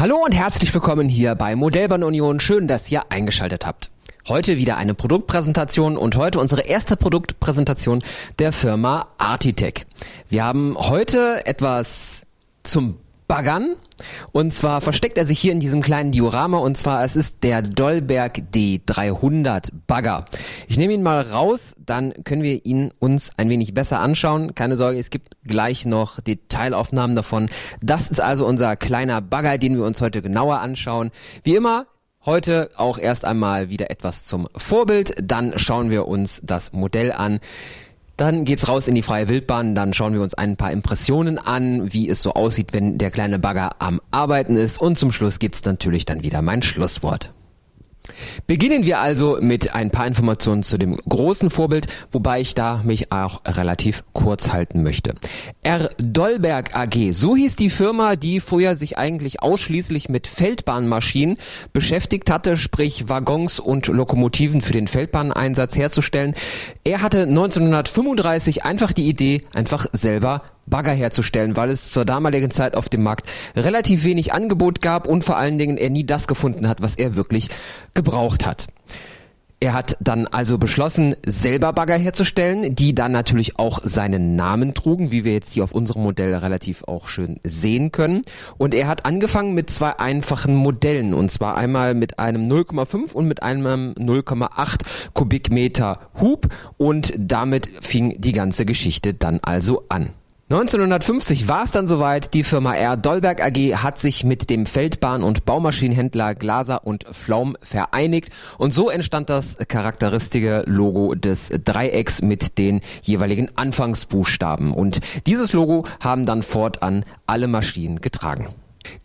Hallo und herzlich willkommen hier bei Modellbahn Union. Schön, dass ihr eingeschaltet habt. Heute wieder eine Produktpräsentation und heute unsere erste Produktpräsentation der Firma Artitech. Wir haben heute etwas zum Baggern. Und zwar versteckt er sich hier in diesem kleinen Diorama und zwar es ist der Dollberg D300 Bagger. Ich nehme ihn mal raus, dann können wir ihn uns ein wenig besser anschauen. Keine Sorge, es gibt gleich noch Detailaufnahmen davon. Das ist also unser kleiner Bagger, den wir uns heute genauer anschauen. Wie immer Heute auch erst einmal wieder etwas zum Vorbild, dann schauen wir uns das Modell an. Dann geht's raus in die freie Wildbahn, dann schauen wir uns ein paar Impressionen an, wie es so aussieht, wenn der kleine Bagger am Arbeiten ist und zum Schluss gibt's natürlich dann wieder mein Schlusswort. Beginnen wir also mit ein paar Informationen zu dem großen Vorbild, wobei ich da mich auch relativ kurz halten möchte. R. Dollberg AG, so hieß die Firma, die vorher sich eigentlich ausschließlich mit Feldbahnmaschinen beschäftigt hatte, sprich Waggons und Lokomotiven für den Feldbahneinsatz herzustellen. Er hatte 1935 einfach die Idee, einfach selber Bagger herzustellen, weil es zur damaligen Zeit auf dem Markt relativ wenig Angebot gab und vor allen Dingen er nie das gefunden hat, was er wirklich gebraucht hat. Er hat dann also beschlossen, selber Bagger herzustellen, die dann natürlich auch seinen Namen trugen, wie wir jetzt hier auf unserem Modell relativ auch schön sehen können. Und er hat angefangen mit zwei einfachen Modellen, und zwar einmal mit einem 0,5 und mit einem 0,8 Kubikmeter Hub. Und damit fing die ganze Geschichte dann also an. 1950 war es dann soweit. Die Firma R. Dollberg AG hat sich mit dem Feldbahn- und Baumaschinenhändler Glaser und Flaum vereinigt und so entstand das charakteristische Logo des Dreiecks mit den jeweiligen Anfangsbuchstaben. Und dieses Logo haben dann fortan alle Maschinen getragen.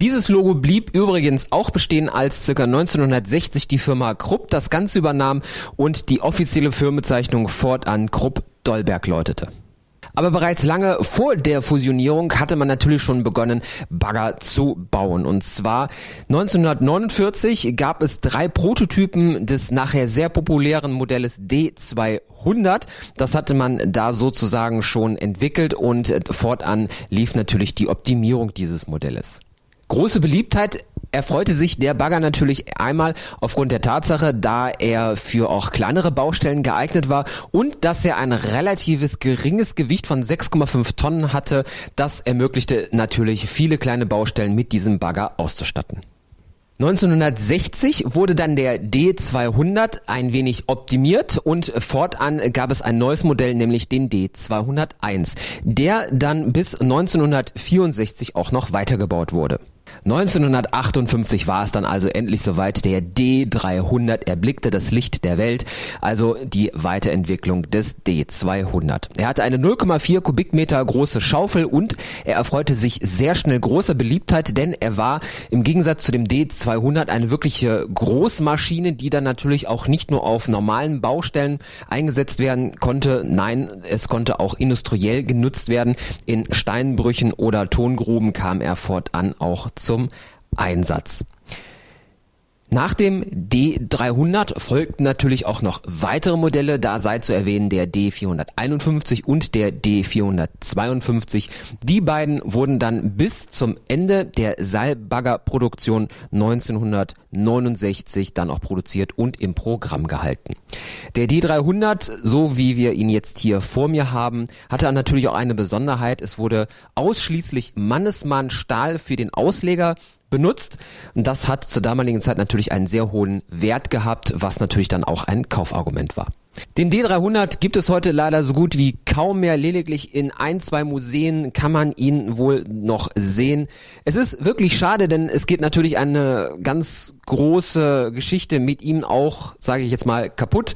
Dieses Logo blieb übrigens auch bestehen, als ca. 1960 die Firma Krupp das Ganze übernahm und die offizielle Firmenbezeichnung fortan Krupp Dollberg läutete. Aber bereits lange vor der Fusionierung hatte man natürlich schon begonnen, Bagger zu bauen. Und zwar 1949 gab es drei Prototypen des nachher sehr populären Modells D200. Das hatte man da sozusagen schon entwickelt und fortan lief natürlich die Optimierung dieses Modells. Große Beliebtheit erfreute sich der Bagger natürlich einmal aufgrund der Tatsache, da er für auch kleinere Baustellen geeignet war und dass er ein relatives geringes Gewicht von 6,5 Tonnen hatte. Das ermöglichte natürlich viele kleine Baustellen mit diesem Bagger auszustatten. 1960 wurde dann der D200 ein wenig optimiert und fortan gab es ein neues Modell, nämlich den D201, der dann bis 1964 auch noch weitergebaut wurde. 1958 war es dann also endlich soweit. Der D300 erblickte das Licht der Welt, also die Weiterentwicklung des D200. Er hatte eine 0,4 Kubikmeter große Schaufel und er erfreute sich sehr schnell großer Beliebtheit, denn er war im Gegensatz zu dem D200 eine wirkliche Großmaschine, die dann natürlich auch nicht nur auf normalen Baustellen eingesetzt werden konnte. Nein, es konnte auch industriell genutzt werden. In Steinbrüchen oder Tongruben kam er fortan auch zum Einsatz. Nach dem D300 folgten natürlich auch noch weitere Modelle, da sei zu erwähnen der D451 und der D452. Die beiden wurden dann bis zum Ende der Seilbaggerproduktion 1969 dann auch produziert und im Programm gehalten. Der D300, so wie wir ihn jetzt hier vor mir haben, hatte natürlich auch eine Besonderheit. Es wurde ausschließlich Mannesmann Stahl für den Ausleger benutzt. Und das hat zur damaligen Zeit natürlich einen sehr hohen Wert gehabt, was natürlich dann auch ein Kaufargument war. Den D300 gibt es heute leider so gut wie kaum mehr. Lediglich in ein, zwei Museen kann man ihn wohl noch sehen. Es ist wirklich schade, denn es geht natürlich eine ganz große Geschichte mit ihm auch, sage ich jetzt mal, kaputt.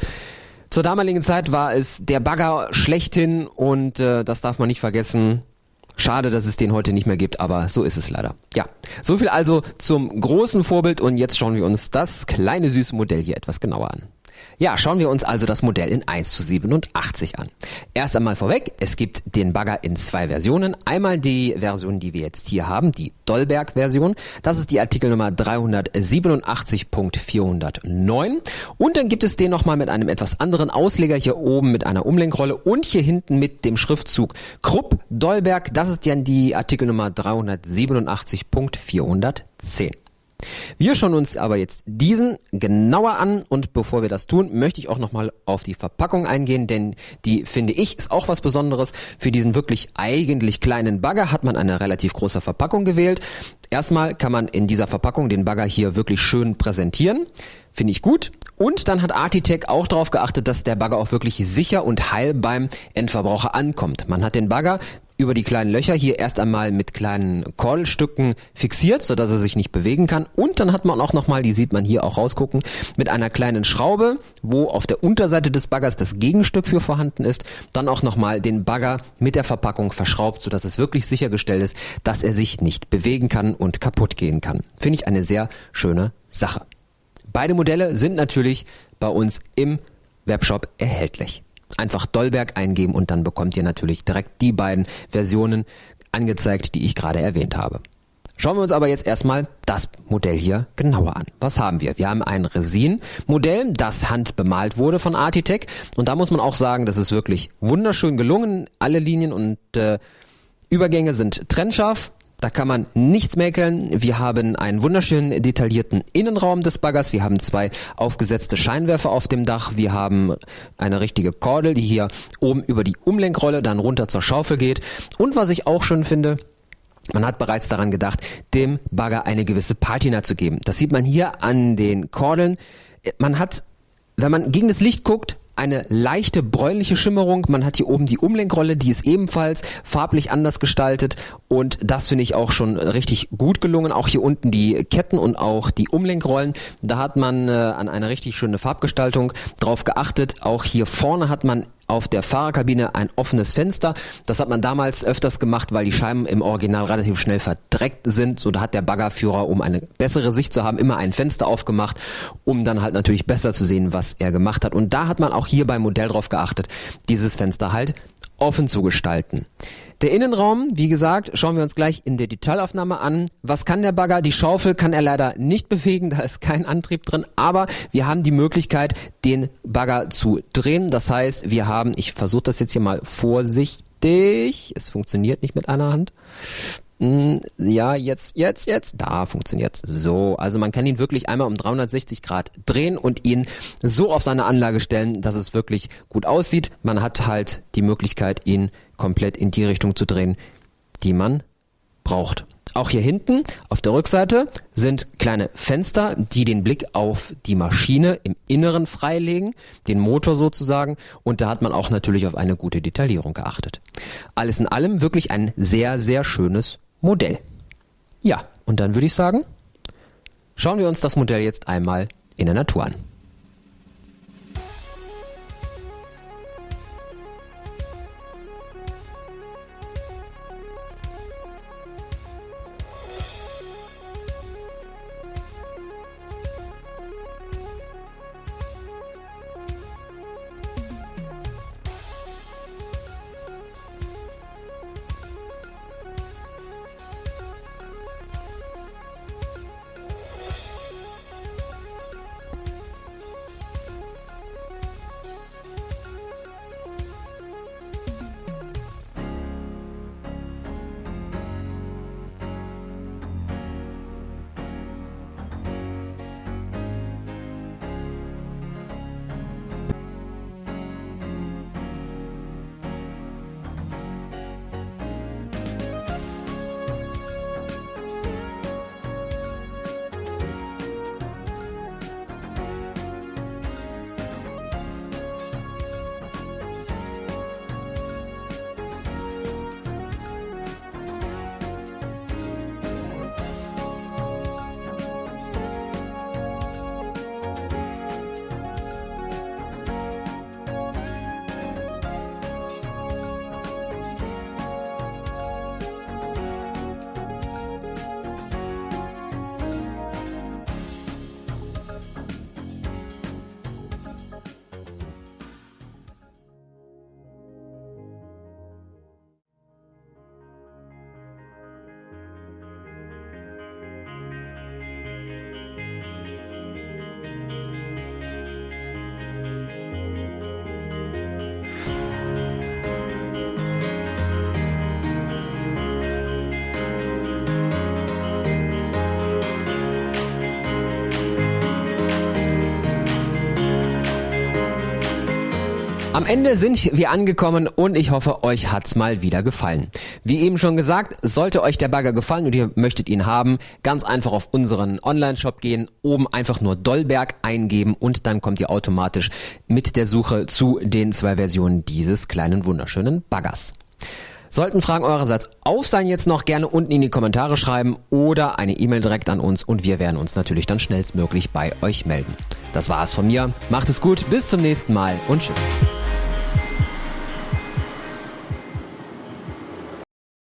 Zur damaligen Zeit war es der Bagger schlechthin und äh, das darf man nicht vergessen. Schade, dass es den heute nicht mehr gibt, aber so ist es leider. Ja, so viel also zum großen Vorbild und jetzt schauen wir uns das kleine süße Modell hier etwas genauer an. Ja, schauen wir uns also das Modell in 1 zu 87 an. Erst einmal vorweg, es gibt den Bagger in zwei Versionen. Einmal die Version, die wir jetzt hier haben, die Dollberg-Version. Das ist die Artikelnummer 387.409. Und dann gibt es den nochmal mit einem etwas anderen Ausleger hier oben mit einer Umlenkrolle und hier hinten mit dem Schriftzug Krupp Dollberg. Das ist dann die Artikelnummer 387.410. Wir schauen uns aber jetzt diesen genauer an und bevor wir das tun, möchte ich auch nochmal auf die Verpackung eingehen, denn die finde ich ist auch was Besonderes. Für diesen wirklich eigentlich kleinen Bagger hat man eine relativ große Verpackung gewählt. Erstmal kann man in dieser Verpackung den Bagger hier wirklich schön präsentieren. Finde ich gut. Und dann hat Artitech auch darauf geachtet, dass der Bagger auch wirklich sicher und heil beim Endverbraucher ankommt. Man hat den Bagger über die kleinen Löcher hier erst einmal mit kleinen Kordelstücken fixiert, so dass er sich nicht bewegen kann. Und dann hat man auch nochmal, die sieht man hier auch rausgucken, mit einer kleinen Schraube, wo auf der Unterseite des Baggers das Gegenstück für vorhanden ist, dann auch nochmal den Bagger mit der Verpackung verschraubt, so dass es wirklich sichergestellt ist, dass er sich nicht bewegen kann und kaputt gehen kann. Finde ich eine sehr schöne Sache. Beide Modelle sind natürlich bei uns im Webshop erhältlich einfach Dollberg eingeben und dann bekommt ihr natürlich direkt die beiden Versionen angezeigt, die ich gerade erwähnt habe. Schauen wir uns aber jetzt erstmal das Modell hier genauer an. Was haben wir? Wir haben ein Resin-Modell, das handbemalt wurde von Artitech. Und da muss man auch sagen, das ist wirklich wunderschön gelungen. Alle Linien und äh, Übergänge sind trennscharf. Da kann man nichts mäkeln. Wir haben einen wunderschönen detaillierten Innenraum des Baggers. Wir haben zwei aufgesetzte Scheinwerfer auf dem Dach. Wir haben eine richtige Kordel, die hier oben über die Umlenkrolle dann runter zur Schaufel geht. Und was ich auch schön finde, man hat bereits daran gedacht, dem Bagger eine gewisse Patina zu geben. Das sieht man hier an den Kordeln. Man hat, wenn man gegen das Licht guckt, eine leichte bräunliche Schimmerung. Man hat hier oben die Umlenkrolle, die ist ebenfalls farblich anders gestaltet und das finde ich auch schon richtig gut gelungen. Auch hier unten die Ketten und auch die Umlenkrollen, da hat man äh, an eine richtig schöne Farbgestaltung drauf geachtet. Auch hier vorne hat man auf der Fahrerkabine ein offenes Fenster. Das hat man damals öfters gemacht, weil die Scheiben im Original relativ schnell verdreckt sind. So da hat der Baggerführer, um eine bessere Sicht zu haben, immer ein Fenster aufgemacht, um dann halt natürlich besser zu sehen, was er gemacht hat. Und da hat man auch hier beim Modell drauf geachtet, dieses Fenster halt offen zu gestalten. Der Innenraum, wie gesagt, schauen wir uns gleich in der Detailaufnahme an. Was kann der Bagger? Die Schaufel kann er leider nicht bewegen, da ist kein Antrieb drin, aber wir haben die Möglichkeit, den Bagger zu drehen. Das heißt, wir haben, ich versuche das jetzt hier mal vorsichtig, es funktioniert nicht mit einer Hand. Hm, ja, jetzt, jetzt, jetzt. Da funktioniert's. So, also man kann ihn wirklich einmal um 360 Grad drehen und ihn so auf seine Anlage stellen, dass es wirklich gut aussieht. Man hat halt die Möglichkeit, ihn komplett in die Richtung zu drehen, die man braucht. Auch hier hinten auf der Rückseite sind kleine Fenster, die den Blick auf die Maschine im Inneren freilegen, den Motor sozusagen. Und da hat man auch natürlich auf eine gute Detaillierung geachtet. Alles in allem wirklich ein sehr, sehr schönes Modell. Ja, und dann würde ich sagen, schauen wir uns das Modell jetzt einmal in der Natur an. Am Ende sind wir angekommen und ich hoffe, euch hat's mal wieder gefallen. Wie eben schon gesagt, sollte euch der Bagger gefallen und ihr möchtet ihn haben, ganz einfach auf unseren Online-Shop gehen, oben einfach nur Dollberg eingeben und dann kommt ihr automatisch mit der Suche zu den zwei Versionen dieses kleinen wunderschönen Baggers. Sollten Fragen eurerseits auf sein, jetzt noch gerne unten in die Kommentare schreiben oder eine E-Mail direkt an uns und wir werden uns natürlich dann schnellstmöglich bei euch melden. Das war's von mir. Macht es gut, bis zum nächsten Mal und tschüss.